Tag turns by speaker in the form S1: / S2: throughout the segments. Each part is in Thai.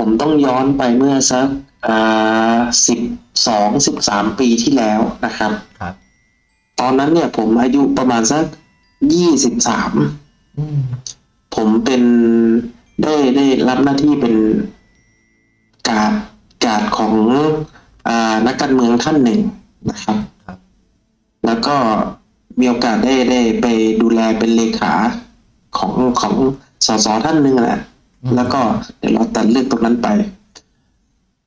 S1: ผมต้องย้อนไปเมื่อสักอ่าสิบสองสิบสามปีที่แล้วนะครับ
S2: ครับ
S1: ตอนนั้นเนี่ยผมอายุประมาณสักยี่สิบสาม
S2: อืม
S1: ผมเป็นได้ได้รับหน้าที่เป็นการดการดของอานักการเมืองท่านหนึ่งนะครับ
S2: ครับ
S1: แล้วก็มีโอกาสได้ได้ไปดูแลเป็นเลขาของของสสท่านหนึ่งแหละ แล้วก็เดี๋ยวเราตัดเรื่องตรงนั้นไป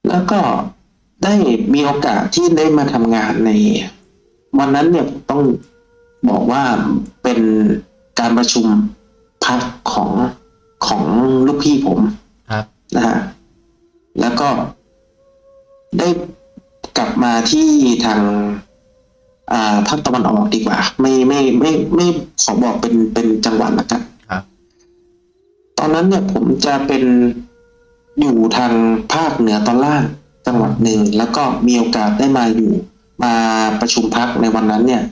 S1: แล้วก็ได้มีโอกาสที่ได้มาทำงานใน วันนั้นเนี่ยผมต้องบอกว่าเป็นการประชุมพักของของลูกพี่ผม
S2: ครับ
S1: นะฮะแล้วก็ได้กลับมาที่ทางอ่าภาคตะวันออกดีกว่า ไม่ไม่ไม่ไม่ขอบอกเป็นเป็นจังหวัดละกัน
S2: ครับ
S1: ต อนนั้นเนี่ยผมจะเป็นอยู่ทางภาคเหนือตอนล่างจังหวัดหนึ่ง แล้วก็มีโอกาสได้มาอยู่มาประชุมพักในวันนั้นเนี่ย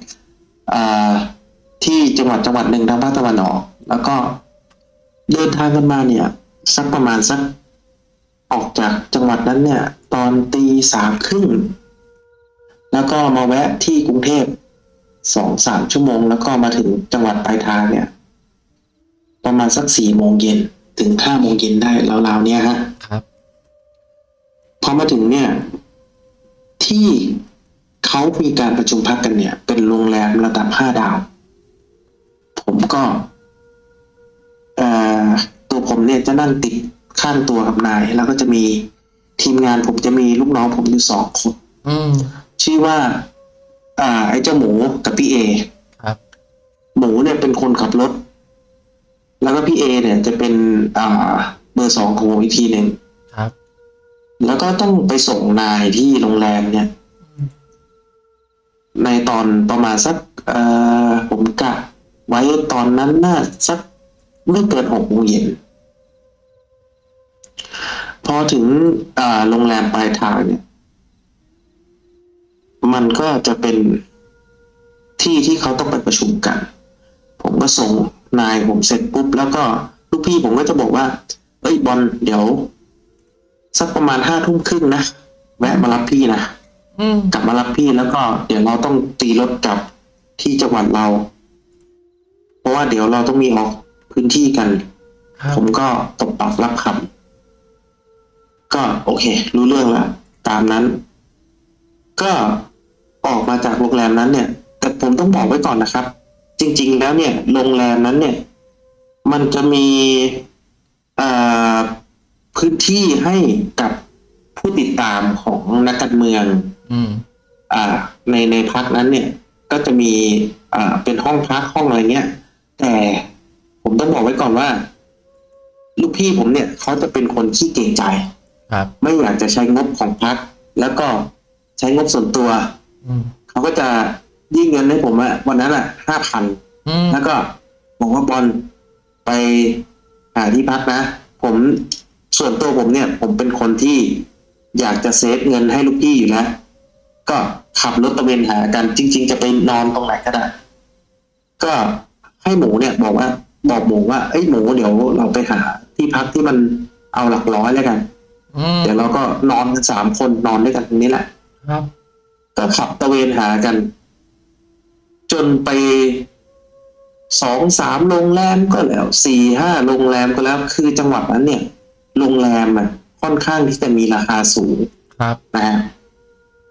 S1: ที่จังหวัดจังหวัดหนึ่งทางภาคตะวันออก แล้วก็เดินทางกันมาเนี่ยสักประมาณสักออกจากจังหวัดนั้นเนี่ย ตอนตีสามครึ่งแล้วก็มาแวะที่กรุงเทพสองสามชั่วโมง แล้วก็มาถึงจังหวัดปลายทางเนี่ย ประมาณสักสี่โมงเย็นถึงห้าโมงเย็นได้ราวๆเนี่ยฮะ
S2: ครับ
S1: พอมาถึงเนี่ย ที่เขามีการประชุมพักกันเนี่ย เป็นโรงแรมระดับห้าดาว ผมก็เอ่อตัวผมเนี่ยจะนั่งติดข้างตัวกับนาย แล้วก็จะมีทีมงานผมจะมีลูกน้องผมอยู่สองคน
S2: อืม
S1: ชื่อว่า อ่า ไอ้เจ้าหมูกับพี่เอ
S2: ครับ
S1: หมูเนี่ยเป็นคนขับรถ แล้วก็พี่เอเนี่ยจะเป็นอ่าเบอร์สองของผมอีกทีหนึ่ง
S2: ครับ
S1: แล้วก็ต้องไปส่งนายที่โรงแรมเนี่ย
S2: อืม
S1: ในตอนประมาณสักเอ่อผมกะไว้ตอนนั้นน่าสักไม่เกินหกโมงเย็นพอถึงอ่าโรงแรมปลายทางเนี่ย มันก็จะเป็นที่ที่เขาต้องไปประชุมกัน ผมก็ส่ง นายผมเสร็จปุ๊บแล้วก็ลูกพี่ผมก็จะบอกว่า เอ้ยบอลเดี๋ยว สักประมาณห้าทุ่มครึ่งนะแวะมารับพี่นะ
S2: อืม
S1: กลับมารับพี่แล้วก็ เดี๋ยวเราต้องตีรถกลับที่จังหวัดเรา เพราะว่าเดี๋ยวเราต้องมีออกพื้นที่กัน
S2: ครับ
S1: ผมก็ตบปากรับคำก็โอเค รู้เรื่องละตามนั้น ก็ออกมาจากโรงแรมนั้นเนี่ย แต่ผมต้องบอกไว้ก่อนนะครับ จริง ๆ แล้วเนี่ยโรงแรมนั้นเนี่ย มันจะมีเอ่อพื้นที่ให้กับผู้ติดตามของนักการเมือง
S2: อืม
S1: อ่าในในพักนั้นเนี่ย ก็จะมีอ่าเป็นห้องพักห้องอะไรเงี้ย แต่ผมต้องบอกไว้ก่อนว่า ลูกพี่ผมเนี่ยเขาจะเป็นคนขี้เกรงใจ
S2: ครับ
S1: ไม่อยากจะใช้งบของพักแล้วก็ใช้งบส่วนตัว
S2: อืม
S1: เขาก็จะ ยื่นเงินให้ผมอะวันนั้นอะห้าพัน
S2: อืม
S1: แล้วก็บอกว่าบอลไปหาที่พักนะ ผมส่วนตัวผมเนี่ย ผมเป็นคนที่อยากจะเซฟเงินให้ลูกพี่อยู่แล้วก็ขับรถตระเวนหากันจริง ๆ จะไปนอนตรงไหนก็ได้ก็ให้หมูเนี่ย บอกว่า บอกหมูว่าเอ้ยหมูเดี๋ยวเราไปหาที่พักที่มันเอาหลักร้อยแล้วกัน
S2: อืม
S1: เดี๋ยวเราก็นอนกันสามคนนอนด้วยกันตรงนี้แหละ
S2: ครับ
S1: ก็ขับตระเวนหากัน จนไปสองสามโรงแรมก็แล้วสี่ห้าโรงแรมก็แล้ว คือจังหวัดนั้นเนี่ย โรงแรมอะ ค่อนข้างที่จะมีราคาสูง
S2: ครับ
S1: นะฮะ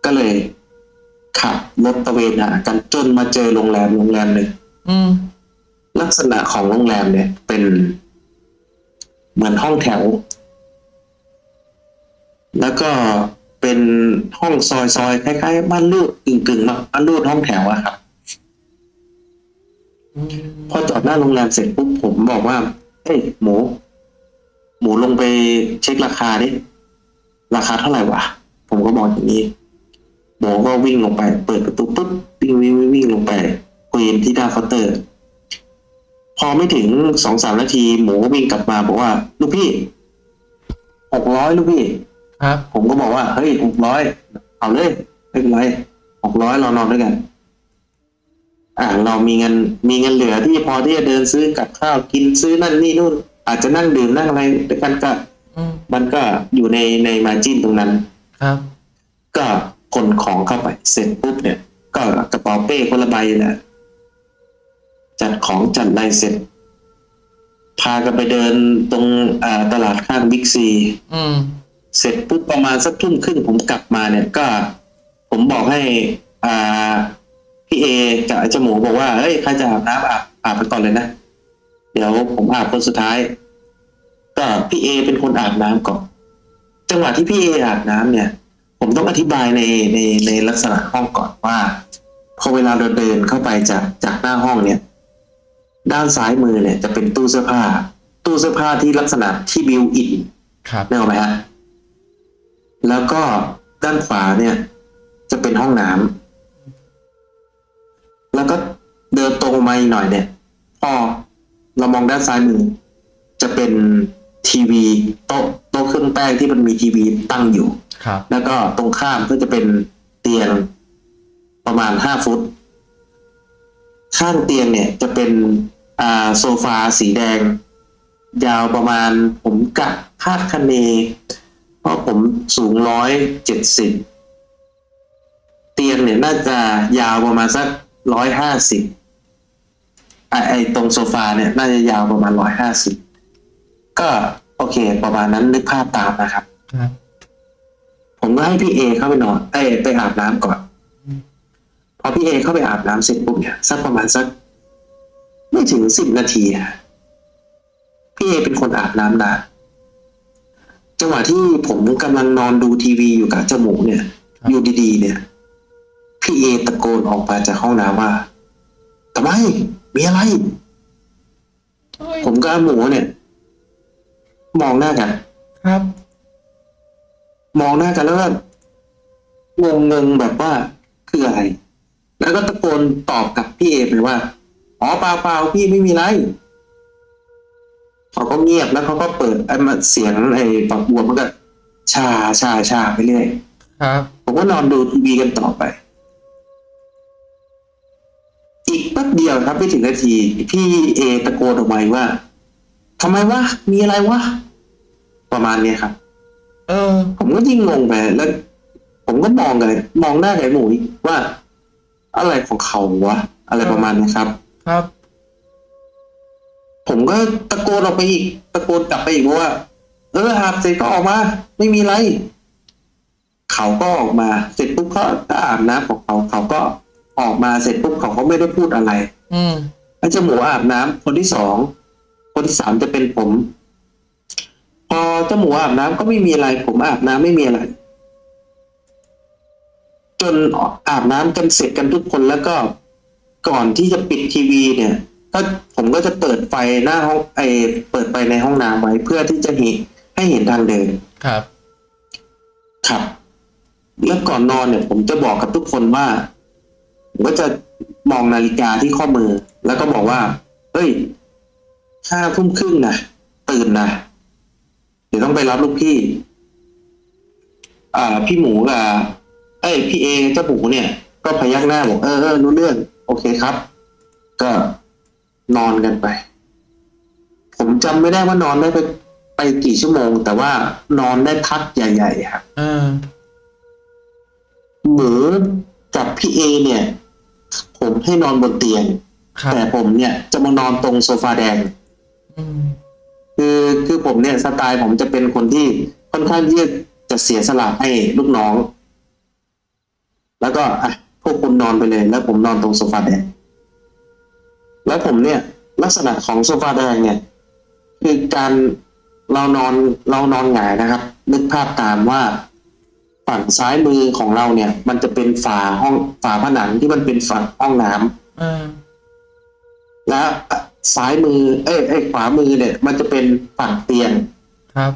S1: ก็เลยขับรถตระเวนหากันจนมาเจอโรงแรมโรงแรมหนึ่ง
S2: อืม
S1: ลักษณะของโรงแรมเนี่ย เป็นเหมือนห้องแถว แล้วก็เป็นห้องซอยซอยๆคล้ายๆบ้านรูดกึ่งกึ่งๆบ้านรูดห้องแถวอะครับ
S2: อืม
S1: พอจอดหน้าโรงแรมเสร็จปุ๊บผมบอกว่า เอ้ยหมู หมูลงไปเช็คราคาดิราคาเท่าไหร่วะผมก็บอกอย่างนี้หมูก็วิ่งลงไป เปิดประตูปุ๊บวิ่งวิ่งวิ่งวิ่งลงไปคุยที่หน้าเคาน์เตอร์ พอไม่ถึงสองสามนาที หมูก็วิ่งกลับมาบอกว่า ลูกพี่หกร้อยลูกพี่
S2: ครับ
S1: ผมก็บอกว่า เฮ้ยหกร้อยเอาเลยไม่เป็นไรหกร้อยเรานอนด้วยกัน อ่าเรามีเงินมีเงินเหลือที่พอที่จะเดินซื้อกับข้าวกินซื้อนั่นนี่นู่น อาจจะนั่งดื่มนั่งอะไรด้วยกันก็
S2: อืม
S1: มันก็อยู่ในในมาจินตรงนั้น
S2: ครับ
S1: ก็ขนของเข้าไปเสร็จปุ๊บเนี่ย ก็กระเป๋าเป้คนละใบแหละจัดของจัดอะไรเสร็จ พากันไปเดินตรงอ่าตลาดข้างบิ๊กซี
S2: อืม
S1: เสร็จปุ๊บประมาณสักทุ่มครึ่งผมกลับมาเนี่ยก็ ผมบอกให้อ่า พี่เอกับไอ้เจาหมูบอกว่าเฮ้ยใครจะอาบน้ำอาบอาบไปก่อนเลยนะ เดี๋ยวผมอาบคนสุดท้าย ก็พี่เอเป็นคนอาบน้ำก่อน จังหวะที่พี่เออาบน้ำเนี่ย ผมต้องอธิบายในในในลักษณะห้องก่อนว่า พอเวลาเราเดินเข้าไปจากจากหน้าห้องเนี่ย ด้านซ้ายมือเนี่ยจะเป็นตู้เสื้อผ้า ตู้เสื้อผ้าที่ลักษณะที่บิวอิน
S2: ครับ
S1: นึกออกไหมฮะ แล้วก็ด้านขวาเนี่ย จะเป็นห้องน้ำ แล้วก็เดินตรงมาอีกหน่อยเนี่ยพอเรามองด้านซ้ายมือจะเป็นทีวีโต๊ะโต๊ะเครื่องแป้งที่มันมีทีวีตั้งอยู่
S2: ครับ
S1: แล้วก็ตรงข้ามก็จะเป็นเตียงประมาณห้าฟุต ข้างเตียงเนี่ยจะเป็นอ่าโซฟาสีแดง ยาวประมาณผมกะคาดคะเนเพราะผมสูงร้อยเจ็ดสิบเตียงเนี่ยน่าจะยาวประมาณสัก ร้อยห้าสิบไอไอตรงโซฟาเนี่ย น่าจะยาวประมาณร้อยห้าสิบก็โอเค ประมาณนั้นนึกภาพตามนะครับ
S2: ครับ
S1: ผมก็ให้พี่เอเข้าไปนอนเอ้ยไปอาบน้ำก่อน
S2: อืม
S1: พอพี่เอเข้าไปอาบน้ำเสร็จปุ๊บเนี่ยสักประมาณสักไม่ถึงสิบนาทีอะพี่เอเป็นคนอาบน้ำนานจังหวะที่ผมกำลังนอนดูทีวีอยู่กับเจ้าหมูเนี่ย อยู่ดีๆ เนี่ย พี่เอตะโกนออกมาจากห้องน้ำว่าทำไมมีอะไร
S2: เฮ้ย
S1: ผมกับอาหมูเนี่ย มองหน้ากัน
S2: ครับ
S1: มองหน้ากันแล้วก็งงงๆแบบว่าคืออะไร แล้วก็ตะโกนตอบกับพี่เอไปว่าอ๋อเปล่าเปล่าพี่ไม่มีไรเขาก็เงียบแล้วเขาก็เปิดไอ้มาเสียงไอ้ฝักบัวมันก็ชาชาชาไปเรื่อย
S2: ครับ
S1: ผมก็นอนดูทีวีกันต่อไป ป๊บเดียวครับไม่ถึงนาที พี่เอตะโกนออกมาอีกว่าทำไมวะมีอะไรวะประมาณเนี้ยครับ
S2: เออ
S1: ผมก็ยิ่งงงไปแล้ว ผมก็มองกันเลยมองหน้าไก่หมูว่า อะไรของเขาวะอะไรประมาณนี้ครับ
S2: ครับ
S1: ผมก็ตะโกนออกไปอีก ตะโกนกลับไปอีกว่า เอออาบเสร็จก็ออกมา ไม่มีไรเขาก็ออกมา เสร็จปุ๊บก็ก็อาบน้ำของเขาเขาก็ ออกมาเสร็จปุ๊บเขาก็ไม่ได้พูดอะไร
S2: อืม
S1: แล้วเจ้าหมูอาบน้ำคนที่สอง คนที่สามจะเป็นผม พอเจ้าหมูอาบน้ำก็ไม่มีอะไร ผมอาบน้ำไม่มีอะไร จนอาบน้ำกันเสร็จกันทุกคนแล้วก็ก่อนที่จะปิดทีวีเนี่ย ก็ผมก็จะเปิดไฟหน้าห้องไอเปิดไฟในห้องน้ำไว้เพื่อที่จะเห็นให้เห็นทางเดิน
S2: ครับ
S1: ครับแล้วก่อนนอนเนี่ย ผมจะบอกกับทุกคนว่า ผมก็จะมองนาฬิกาที่ข้อมือ แล้วก็บอกว่า เฮ้ยห้าทุ่มครึ่งนะตื่นนะเดี๋ยวต้องไปรับลูกพี่ อ่า พี่หมูกับเอ้ยพี่เอเจ้าหมูเนี่ย ก็พยักหน้าบอกเออเออรู้เรื่อง โอเคครับ ก็นอนกันไป ผมจำไม่ได้ว่านอนได้ไปไปกี่ชั่วโมง แต่ว่านอนได้พักใหญ่ๆครับ
S2: เออ
S1: หมูกับพี่เอเนี่ย ผมให้นอนบนเตียง
S2: ครับ
S1: แต่ผมเนี่ยจะมานอนตรงโซฟาแดง
S2: อืม
S1: คือคือผมเนี่ยสไตล์ผมจะเป็นคนที่ค่อนข้างที่จะเสียสละให้ลูกน้อง แล้วก็อะพวกคุณนอนไปเลย แล้วผมนอนตรงโซฟาแดง แล้วผมเนี่ย ลักษณะของโซฟาแดงเนี่ย คือการเรานอนเรานอนหงายนะครับ นึกภาพตามว่า ฝั่งซ้ายมือของเราเนี่ย มันจะเป็นฝาห้องฝาผนังที่มันเป็นฝั่งห้องน้ำ
S2: เออ
S1: และซ้ายมือ เอ้ยเอ้ยขวามือเนี่ย มันจะเป็นฝั่งเตียง
S2: ครับ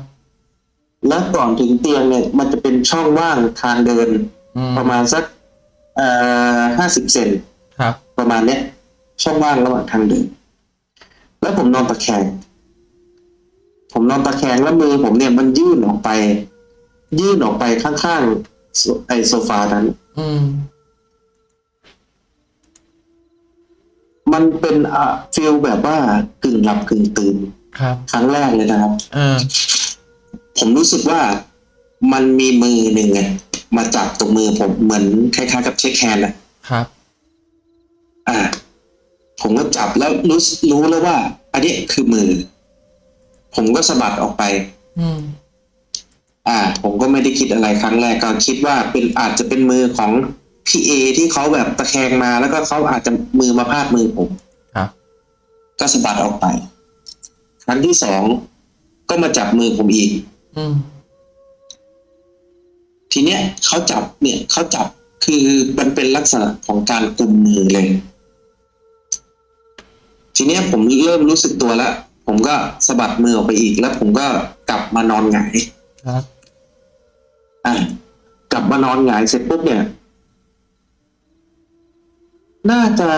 S1: และก่อนถึงเตียงเนี่ย มันจะเป็นช่องว่างทางเดิน
S2: อืม
S1: ประมาณสักเอ่อห้าสิบเซน
S2: ครับ
S1: ประมาณเนี้ยช่องว่างระหว่างทางเดิน แล้วผมนอนตะแคงผมนอนตะแคงแล้วมือผมเนี่ยมันยื่นออกไป ยื่นออกไปข้างๆโซไอโซฟานั้น
S2: อืม
S1: มันเป็นอะ feel แบบว่ากึ่งหลับกึ่งตื่น
S2: ครับ
S1: ครั้งแรกเลยนะครับ
S2: เออ
S1: ผมรู้สึกว่ามันมีมือหนึ่งอะมาจับตรงมือผมเหมือนคล้ายๆกับ shake hand อะ
S2: ครับ
S1: อ่า ผมก็จับแล้วรู้รู้แล้วว่า อันนี้คือมือ ผมก็สะบัดออกไป
S2: อืม
S1: อ่า ผมก็ไม่ได้คิดอะไรครั้งแรกก็คิดว่าเป็นอาจจะเป็นมือของพี่เอที่เขาแบบตะแคงมาแล้วก็เขาอาจจะมือมาพาดมือผม
S2: ครับ
S1: ก็สะบัดออกไป ครั้งที่สองก็มาจับมือผมอีก
S2: อืม
S1: ทีเนี้ยเขาจับเนี่ยเขาจับคือมันเป็นลักษณะของการกุมมือเลย ทีเนี้ยผมเริ่มรู้สึกตัวแล้วผมก็สะบัดมือออกไปอีกแล้วผมก็กลับมานอนหงาย
S2: ครับ
S1: อะกลับมานอนหงายเสร็จปุ๊บเนี่ย น่าจะ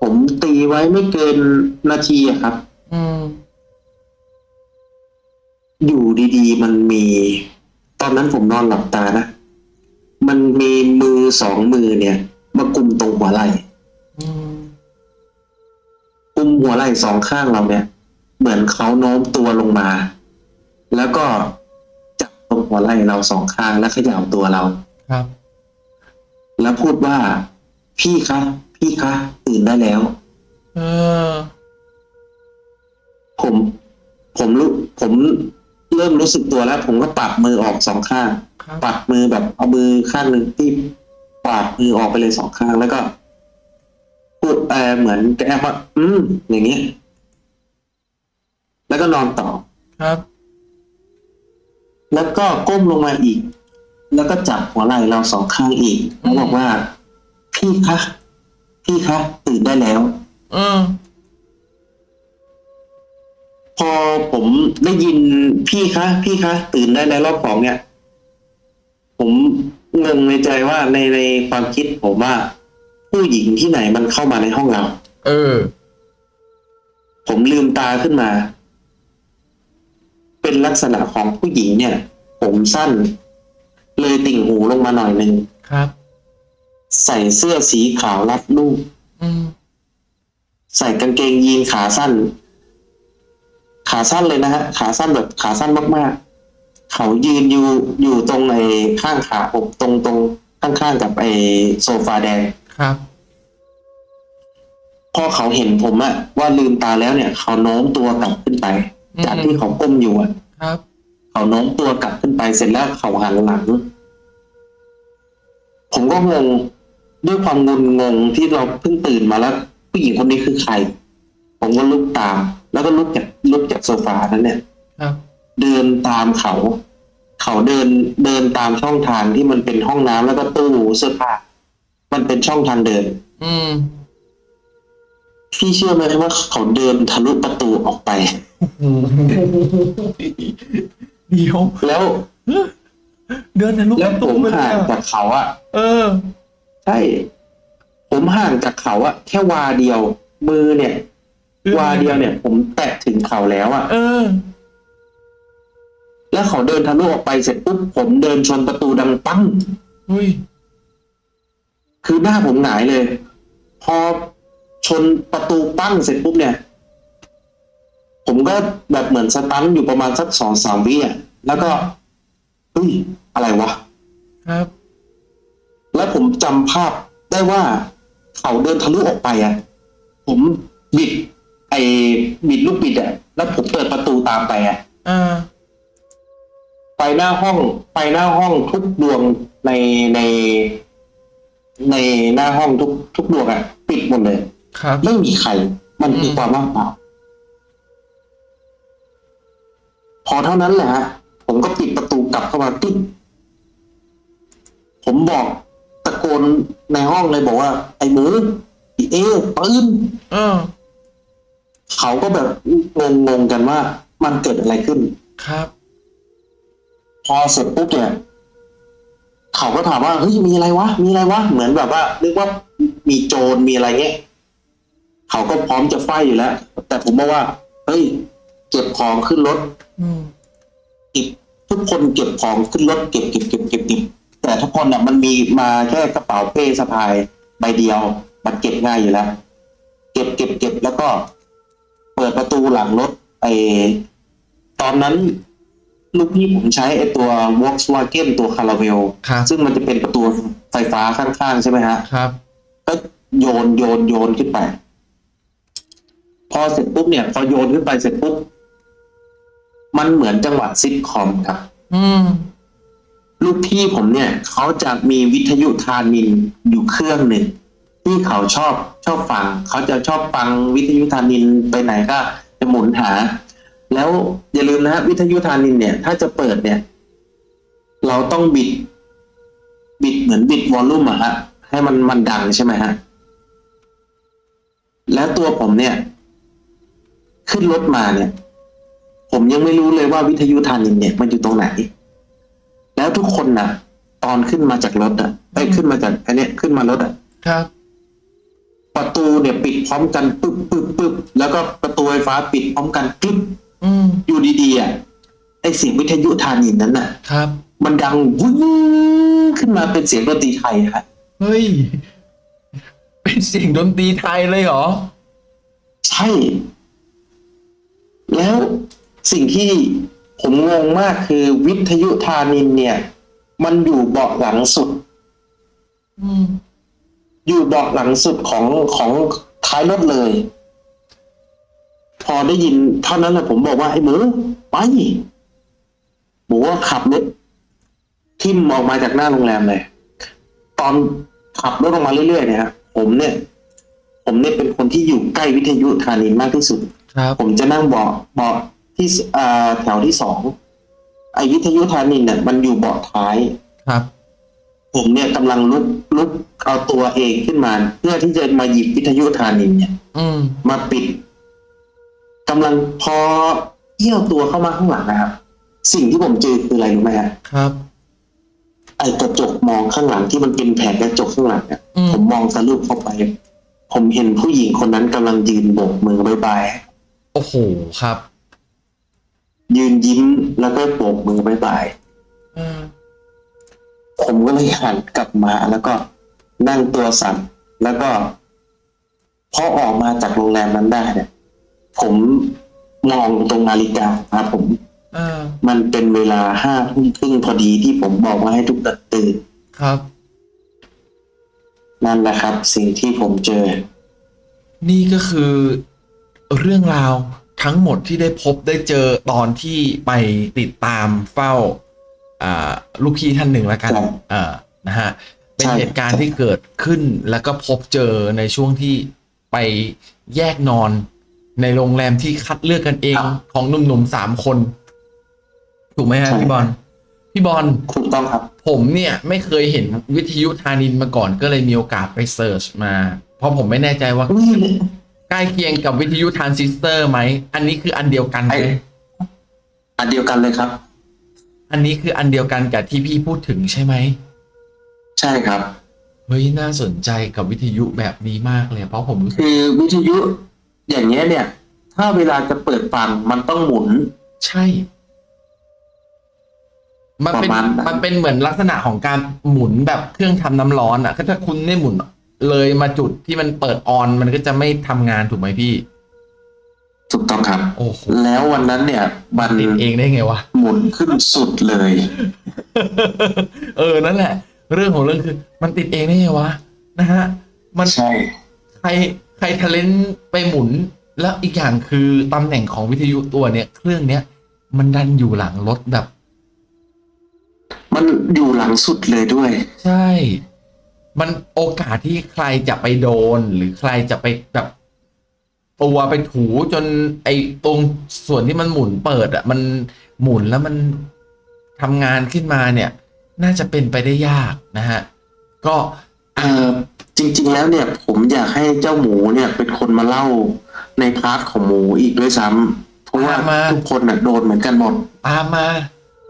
S1: ผมตีไว้ไม่เกินนาทีอะครับ
S2: อืม
S1: อยู่ดีๆ มันมี ตอนนั้นผมนอนหลับตานะ มันมีมือสองมือเนี่ย มากุมตรงหัวไหล่
S2: อืม
S1: กุมหัวไหล่สองข้างเราเนี่ย เหมือนเขาโน้มตัวลงมา แล้วก็จับตรงหัว ไหล่เราสองข้างแล้วเขย่าตัวเรา
S2: ครับ
S1: แล้วพูดว่า พี่คะพี่คะตื่นได้แล้ว
S2: เออ
S1: ผม ผมรู้ผมเริ่มรู้สึกตัวแล้ว ผมก็ปัดมือออกสองข้าง
S2: ครับ
S1: ปัดมือแบบเอามือข้างหนึ่งที่ปาดมือออกไปเลยสองข้างแล้วก็พูดเออเหมือนแกว่า อืม อย่างเงี้ยแล้วก็นอนต่อ
S2: ครับ
S1: แล้วก็ก้มลงมาอีก แล้วก็จับหัวไหล่เราสองข้างอีกแล้วบอกว่า พี่คะพี่คะตื่นได้แล้ว
S2: อืม
S1: พอผมได้ยินพี่คะพี่คะตื่นได้แล้วรอบสองเนี่ย ผมงงในใจว่าในในความคิดผมว่า ผู้หญิงที่ไหนมันเข้ามาในห้องเรา
S2: เออ
S1: ผมลืมตาขึ้นมา เป็นลักษณะของผู้หญิงเนี่ย ผมสั้น เลยติ่งหูลงมาหน่อยหนึ่ง
S2: ครับ
S1: ใส่เสื้อสีขาวรัดรูป
S2: อืม
S1: ใส่กางเกงยีนขาสั้น ขาสั้นเลยนะฮะ ขาสั้นแบบขาสั้นมากๆ เขายืนอยู่อยู่ตรงไอ้ข้างขาผมตรงตรงข้างๆกับไอ้โซฟาแดง
S2: ครับ
S1: พอเขาเห็นผมอะว่าลืมตาแล้วเนี่ย เขาโน้มตัวกลับขึ้นไป
S2: อืม
S1: จากที่เขาก้มอยู่อะ
S2: ครับ
S1: เขาโน้มตัวกลับขึ้นไปเสร็จแล้วเขาหันหลัง ผมก็งงด้วยความงุนงงที่เราเพิ่งตื่นมาแล้ว ผู้หญิงคนนี้คือใคร ผมก็ลุกตาม แล้วก็ลุกจากลุกจากโซฟานั้นเนี่ย
S2: ครับ
S1: เดินตามเขา เขาเดินเดินตามช่องทางที่มันเป็นห้องน้ำแล้วก็ตู้เสื้อผ้ามันเป็นช่องทางเดิน
S2: อืม
S1: พี่เชื่อไหมว่าเขาเดินทะลุประตูออกไป
S2: โอ้โหเดี๋ยว
S1: แล้ว
S2: เดินทะลุ
S1: แล้ว
S2: ประ
S1: ผ
S2: ตู
S1: ม
S2: ไปเลย
S1: ห่าง
S2: อะ
S1: จากเขาอะ
S2: เออ
S1: ใช่ ผมห่างจากเขาอะแค่วาเดียว มือเนี่ย วาเดียวเนี่ย ผมแตะถึงเขาแล้วอะ
S2: เออ
S1: แล้วเขาเดินทะลุออกไปเสร็จปุ๊บผมเดินชนประตูดังปั้ง
S2: อุ้ย
S1: คือหน้าผมหงายเลย พอ ชนประตูปั้งเสร็จปุ๊บเนี่ย ผมก็แบบเหมือนสตันอยู่ประมาณสักสองสามวิอะแล้วก็เฮ้ยอะไรวะ
S2: ครับ
S1: แล้วผมจำภาพได้ว่าเขาเดินทะลุออกไปอะ ผมบิด ไอ้บิดลูกบิดอะแล้วผมเปิดประตูตามไปอะ
S2: อ่า
S1: ไฟหน้าห้องไฟหน้าห้องทุกดวงในในในหน้าห้องทุกทุกดวงอะ ปิดหมดเลย
S2: ครับ
S1: ไม่มีใคร มันคือ
S2: อืม
S1: ความว่างเปล่าพอเท่านั้นแหละฮะผมก็ปิดประตูกลับเข้ามาตึ๊บผมบอกตะโกนในห้องเลยบอกว่า ไอ้หมูไอ้เอปืน
S2: เออ
S1: เขาก็แบบงงงๆกันว่า มันเกิดอะไรขึ้น
S2: ครับ
S1: พอเสร็จปุ๊บเนี่ยเขาก็ถามว่าเฮ้ยมีอะไรวะ มีอะไรวะ เหมือนแบบว่านึกว่ามีโจรมีอะไรเงี้ย เขาก็พร้อมจะไฟอยู่แล้ว แต่ผมบอกว่า เฮ้ย เก็บของขึ้นรถ
S2: อืม
S1: เก็บทุกคนเก็บของขึ้นรถเก็บเก็บเก็บเก็บเก็บแต่ทุกคนอะมันมีมาแค่กระเป๋าเป้สะพายใบเดียว มันเก็บง่ายอยู่แล้ว เก็บเก็บเก็บแล้วก็ เปิดประตูหลังรถไอตอนนั้น ลูกพี่ผมใช้ไอตัว Volkswagen ตัวคาราเวล
S2: ครับ
S1: ซึ่งมันจะเป็นประตูไฟฟ้าข้างๆ ใช่ไหมฮะ
S2: ครับ
S1: ก็โยนโยนโยนขึ้นไป พอเสร็จปุ๊บเนี่ย พอโยนขึ้นไปเสร็จปุ๊บมันเหมือนจังหวะซิทคอมครับ
S2: อืม
S1: ลูกพี่ผมเนี่ยเขาจะมีวิทยุทานินอยู่เครื่องหนึ่งที่เขาชอบชอบฟังเขาจะชอบฟังวิทยุทานินไปไหนก็จะหมุนหา แล้วอย่าลืมนะฮะวิทยุทานินเนี่ย ถ้าจะเปิดเนี่ย เราต้องบิด บิดเหมือนบิดวอลลุ่มอะฮะให้มันมันดังใช่ไหมฮะแล้วตัวผมเนี่ย ขึ้นรถมาเนี่ย ผมยังไม่รู้เลยว่าวิทยุทานินเนี่ยมันอยู่ตรงไหน แล้วทุกคนน่ะ ตอนขึ้นมาจากรถอะไปขึ้นมาจากไอันเนี้ยขึ้นมารถอะ
S2: ครับ
S1: ประตูเนี่ยปิดพร้อมกันปึ๊บปึ๊บปึ๊บแล้วก็ประตูไฟฟ้าปิดพร้อมกันปึ๊บ
S2: อืม
S1: อยู่ดีๆอะไอเสียงวิทยุทานินนั้นน่ะ
S2: ครับ
S1: มันดังวุ้งขึ้นมาเป็นเสียงดนตรีไทยฮะ
S2: เฮ้ย เป็นเสียงดนตรีไทยเลยเหรอ
S1: ใช่ แล้วสิ่งที่ผมงงมากคือวิทยุทานินเนี่ย มันอยู่เบาะหลังสุด
S2: อ
S1: ยู่เบาะหลังสุดของของท้ายรถเลย พอได้ยินเท่านั้นแหละผมบอกว่าไอ้หมูไปหมูว่าขับรถทิ่มออกมาจากหน้าโรงแรมเลย ตอนขับรถออกมาเรื่อยๆเนี่ยฮะผมเนี่ย ผมเนี่ยเป็นคนที่อยู่ใกล้วิทยุธานินมากที่สุด
S2: ครับ
S1: ผมจะนั่งเบาะเบาะที่สอ่าแถวที่สองไอ้วิทยุธานินเนี่ยมันอยู่เบาะท้าย
S2: ครับ
S1: ผมเนี่ยกำลังลุกลุกเอาตัวเองขึ้นมา เพื่อที่จะมาหยิบวิทยุธานินเนี่ย
S2: อืม
S1: มาปิดกำลังพอเอี้ยวตัวเข้ามาข้างหลังนะครับ สิ่งที่ผมเจอคืออะไรรู้ไหมฮะ
S2: ครับ
S1: ไอ้กระจกมองข้างหลังที่มันเป็นแผงกระจกข้างหลังเนี่ย
S2: อืม
S1: ผมมองสรุปเข้าไป ผมเห็นผู้หญิงคนนั้นกำลังยืนโบกมือบายบาย
S2: โอ้โหครับ
S1: ยืนยิ้มแล้วก็โบกมือบายบาย
S2: อ่า
S1: ผมก็เลยหันกลับมาแล้วก็นั่งตัวสั่นแล้วก็พอออกมาจากโรงแรมนั้นได้เนี่ยผมมองตรงนาฬิกาครับผม
S2: อ่า
S1: มันเป็นเวลาห้าทุ่มครึ่งพอดีที่ผมบอกว่าให้ทุกคนตื่น
S2: ครับ
S1: นั่นแหละครับ สิ่งที่ผมเจอ
S2: นี่ก็คือ เรื่องราวทั้งหมดที่ได้พบได้เจอตอนที่ไปติดตามเฝ้าอ่าลูกพี่ท่านหนึ่งแล้วกัน
S1: ครับ
S2: อ่านะฮะเป็น
S1: ใช่
S2: เหตุการณ์ที่เกิดขึ้นแล้วก็พบเจอในช่วงที่ไปแยกนอนในโรงแรมที่คัดเลือกกันเองของหนุ่มๆสามคน ถูกไหมฮะพี่บอลพี่บอล
S1: ถูกต้องครับ
S2: ผมเนี่ยไม่เคยเห็นวิทยุทานินมาก่อนก็เลยมีโอกาสไปเสิร์ชมา เพราะผมไม่แน่ใจว่า
S1: อุ้ย
S2: ใกล้เคียงกับวิทยุทรานซิสเตอร์ไหม อันนี้คืออันเดียวกันไหม
S1: ไอ้อันเดียวกันเลยครับ
S2: อันนี้คืออันเดียวกันกับที่พี่พูดถึงใช่ไหม
S1: ใช่ครับ
S2: เฮ้ย น่าสนใจกับวิทยุแบบนี้มากเลย เพราะผมรู้สึก
S1: คือวิทยุอย่างเงี้ยเนี่ย ถ้าเวลาจะเปิดฟังมันต้องหมุน
S2: ใช่ มันเป็น
S1: ประมาณนั้น
S2: มันเป็นเหมือนลักษณะของการหมุนแบบเครื่องทำน้ำร้อนอะ ก็ถ้าคุณไม่หมุน เลยมาจุดที่มันเปิดออนมันก็จะไม่ทำงานถูกไหมพี่
S1: ถูกต้องครับ
S2: โอ้โห
S1: แล้ววันนั้นเนี่ย มัน
S2: ติดเองได้ไงวะ
S1: หมุนขึ้นสุดเลย
S2: เออนั่นแหละ เรื่องของเรื่องคือ มันติดเองได้ไงวะนะฮะ มัน
S1: ใช่
S2: ใครใครทะเลนไปหมุน แล้วอีกอย่างคือตำแหน่งของวิทยุตัวเนี้ยเครื่องเนี้ย มันดันอยู่หลังรถแบบ
S1: มันอยู่หลังสุดเลยด้วย
S2: ใช่ มันโอกาสที่ใครจะไปโดนหรือใครจะไปแบบตัวไปถูจนไอ้ตรงส่วนที่มันหมุนเปิดอะมันหมุนแล้วมันทำงานขึ้นมาเนี่ย น่าจะเป็นไปได้ยากนะฮะ ก็
S1: เออจริง ๆ แล้วเนี่ย ผมอยากให้เจ้าหมูเนี่ยเป็นคนมาเล่าใน part ของหมูอีกด้วยซ้ำเพราะว่า
S2: มา
S1: ทุกคนน่ะโดนเหมือนกันหมด
S2: ตามมา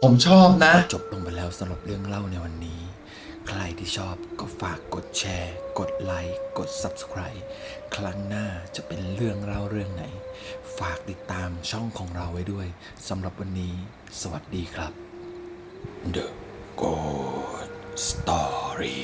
S2: ผมชอบนะ
S3: จบลงไปแล้วสำหรับเรื่องเล่าในวันนี้ ใครที่ชอบก็ฝากกดแชร์ กดไลค์ กด Subscribe ครั้งหน้าจะเป็นเรื่องเล่าเรื่องไหน ฝากติดตามช่องของเราไว้ด้วยสำหรับวันนี้ สวัสดีครับ The Good Story